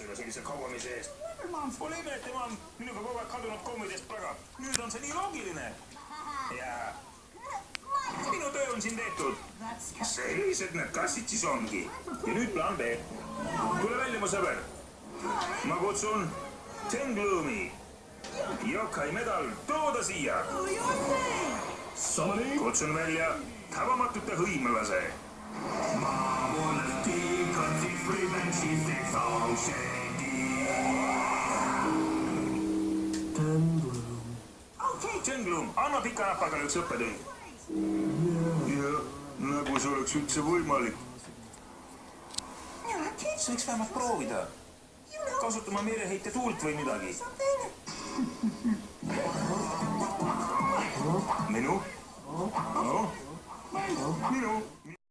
sulle sellise kauamise eest. Pole ime, et ema on minuga kogu aeg kadunud kommidest praga. nüüd on see nii loogiline. ja minu töö on siin tehtud. sellised need kassid siis ongi. ja nüüd plaan B. tule välja, mu sõber. ma kutsun Tengloomi. Yokai medal, too ta siia. kutsun välja tabamatute hõimlase. Tengloom, anna pika näpaga üks õppetund. jah, nagu see oleks üldse võimalik. sa võiks vähemalt proovida. kasutama meeleheite tuult või midagi. minu? noh, minu